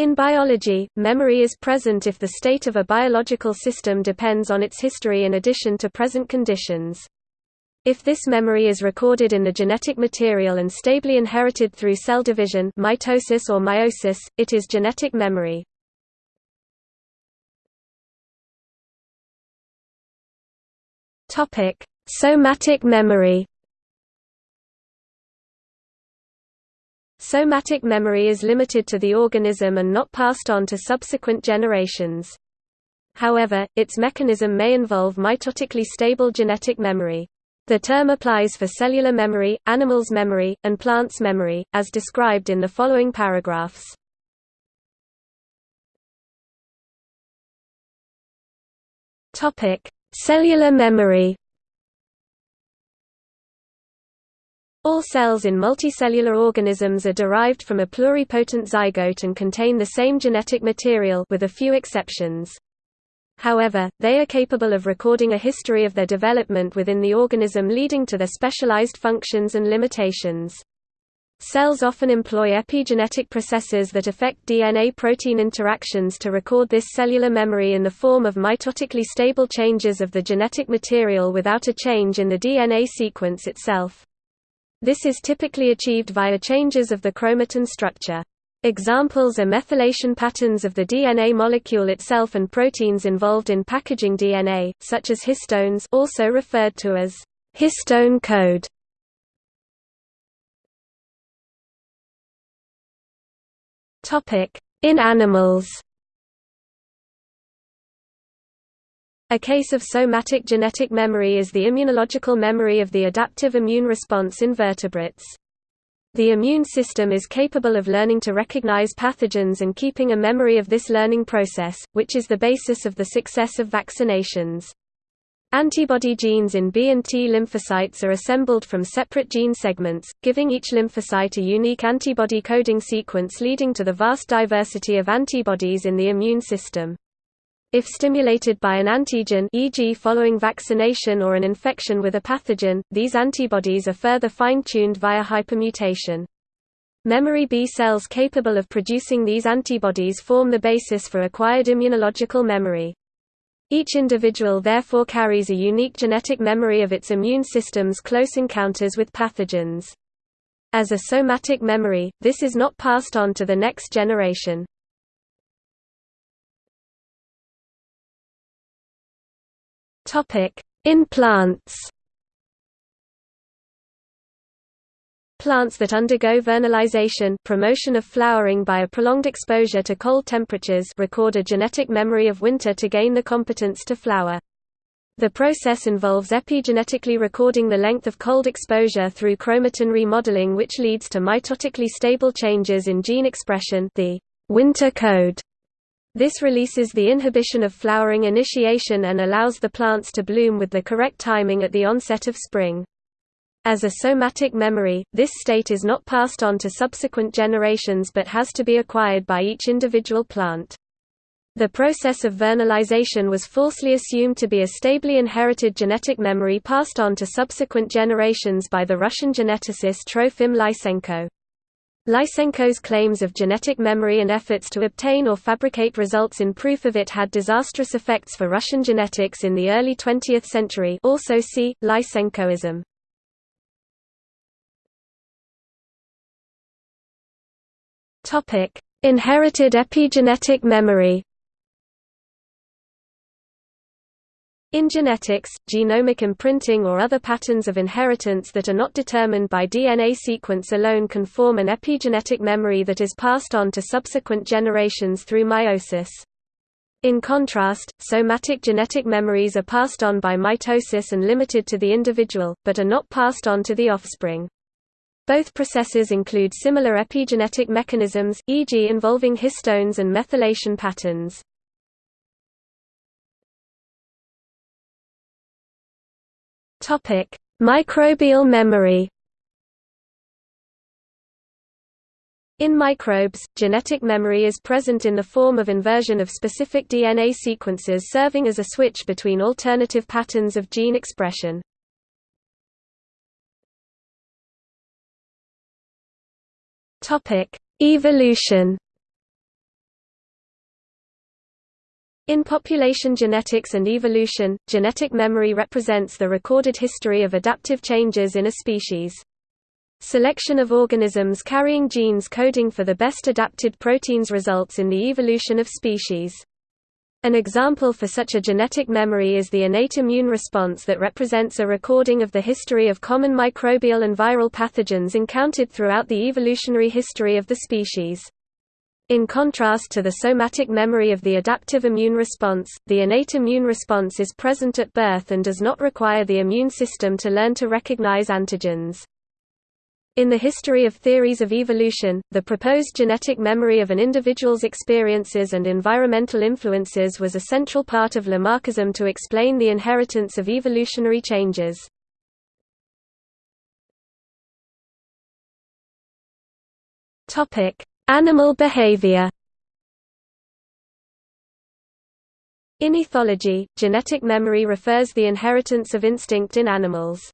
In biology, memory is present if the state of a biological system depends on its history in addition to present conditions. If this memory is recorded in the genetic material and stably inherited through cell division mitosis or meiosis, it is genetic memory. Somatic memory Somatic memory is limited to the organism and not passed on to subsequent generations. However, its mechanism may involve mitotically stable genetic memory. The term applies for cellular memory, animals' memory, and plants' memory, as described in the following paragraphs. Cellular memory All cells in multicellular organisms are derived from a pluripotent zygote and contain the same genetic material with a few exceptions. However, they are capable of recording a history of their development within the organism leading to their specialized functions and limitations. Cells often employ epigenetic processes that affect DNA-protein interactions to record this cellular memory in the form of mitotically stable changes of the genetic material without a change in the DNA sequence itself. This is typically achieved via changes of the chromatin structure. Examples are methylation patterns of the DNA molecule itself and proteins involved in packaging DNA, such as histones also referred to as histone code. In animals A case of somatic genetic memory is the immunological memory of the adaptive immune response in vertebrates. The immune system is capable of learning to recognize pathogens and keeping a memory of this learning process, which is the basis of the success of vaccinations. Antibody genes in B and T lymphocytes are assembled from separate gene segments, giving each lymphocyte a unique antibody coding sequence leading to the vast diversity of antibodies in the immune system. If stimulated by an antigen e.g. following vaccination or an infection with a pathogen, these antibodies are further fine-tuned via hypermutation. Memory B cells capable of producing these antibodies form the basis for acquired immunological memory. Each individual therefore carries a unique genetic memory of its immune system's close encounters with pathogens. As a somatic memory, this is not passed on to the next generation. In plants Plants that undergo vernalization promotion of flowering by a prolonged exposure to cold temperatures record a genetic memory of winter to gain the competence to flower. The process involves epigenetically recording the length of cold exposure through chromatin remodeling which leads to mitotically stable changes in gene expression the winter code this releases the inhibition of flowering initiation and allows the plants to bloom with the correct timing at the onset of spring. As a somatic memory, this state is not passed on to subsequent generations but has to be acquired by each individual plant. The process of vernalization was falsely assumed to be a stably inherited genetic memory passed on to subsequent generations by the Russian geneticist Trofim Lysenko. Lysenko's claims of genetic memory and efforts to obtain or fabricate results in proof of it had disastrous effects for Russian genetics in the early 20th century also see, Lysenkoism. Inherited epigenetic memory In genetics, genomic imprinting or other patterns of inheritance that are not determined by DNA sequence alone can form an epigenetic memory that is passed on to subsequent generations through meiosis. In contrast, somatic genetic memories are passed on by mitosis and limited to the individual, but are not passed on to the offspring. Both processes include similar epigenetic mechanisms, e.g. involving histones and methylation patterns. Topic: Microbial memory. In microbes, genetic memory is present in the form of inversion of specific DNA sequences serving as a switch between alternative patterns of gene expression. Evolution In population genetics and evolution, genetic memory represents the recorded history of adaptive changes in a species. Selection of organisms carrying genes coding for the best adapted proteins results in the evolution of species. An example for such a genetic memory is the innate immune response that represents a recording of the history of common microbial and viral pathogens encountered throughout the evolutionary history of the species. In contrast to the somatic memory of the adaptive immune response, the innate immune response is present at birth and does not require the immune system to learn to recognize antigens. In the history of theories of evolution, the proposed genetic memory of an individual's experiences and environmental influences was a central part of Lamarckism to explain the inheritance of evolutionary changes. Animal behavior In ethology, genetic memory refers the inheritance of instinct in animals.